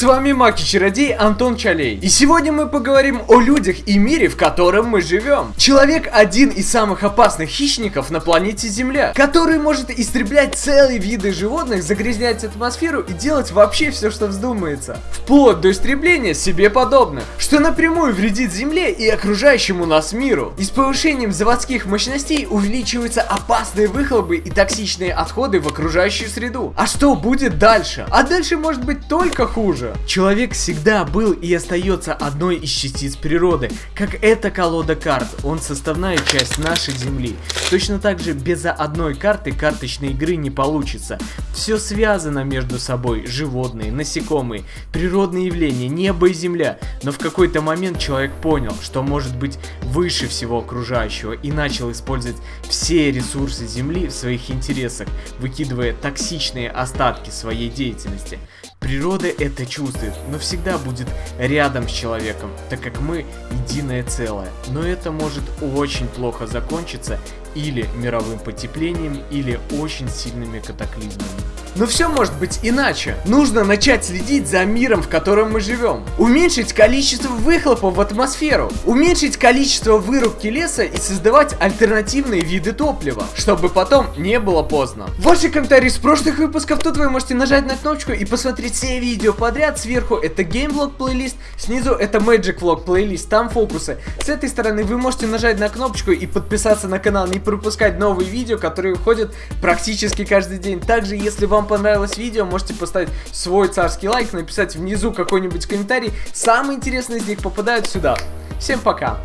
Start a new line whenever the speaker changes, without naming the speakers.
С вами Маки Чародей Антон Чалей. И сегодня мы поговорим о людях и мире, в котором мы живем. Человек один из самых опасных хищников на планете Земля, который может истреблять целые виды животных, загрязнять атмосферу и делать вообще все, что вздумается. Вплоть до истребления себе подобных, что напрямую вредит Земле и окружающему нас миру. И с повышением заводских мощностей увеличиваются опасные выхлопы и токсичные отходы в окружающую среду. А что будет дальше? А дальше может быть только хуже хуже. Человек всегда был и остается одной из частиц природы, как эта колода карт, он составная часть нашей Земли. Точно так же без одной карты карточной игры не получится. Все связано между собой, животные, насекомые, природные явления, небо и земля. Но в какой-то момент человек понял, что может быть выше всего окружающего и начал использовать все ресурсы Земли в своих интересах, выкидывая токсичные остатки своей деятельности. Природа это чувствует, но всегда будет рядом с человеком, так как мы единое целое. Но это может очень плохо закончиться или мировым потеплением, или очень сильными катаклизмами. Но все может быть иначе. Нужно начать следить за миром, в котором мы живем. Уменьшить количество выхлопов в атмосферу. Уменьшить количество вырубки леса и создавать альтернативные виды топлива, чтобы потом не было поздно. Ваши комментарии с прошлых выпусков тут вы можете нажать на кнопочку и посмотреть все видео подряд. Сверху это геймвлог плейлист, снизу это Magic Vlog плейлист, там фокусы. С этой стороны вы можете нажать на кнопочку и подписаться на канал, не пропускать новые видео, которые выходят практически каждый день. Также, если вам понравилось видео, можете поставить свой царский лайк, написать внизу какой-нибудь комментарий. Самые интересные из них попадают сюда. Всем пока!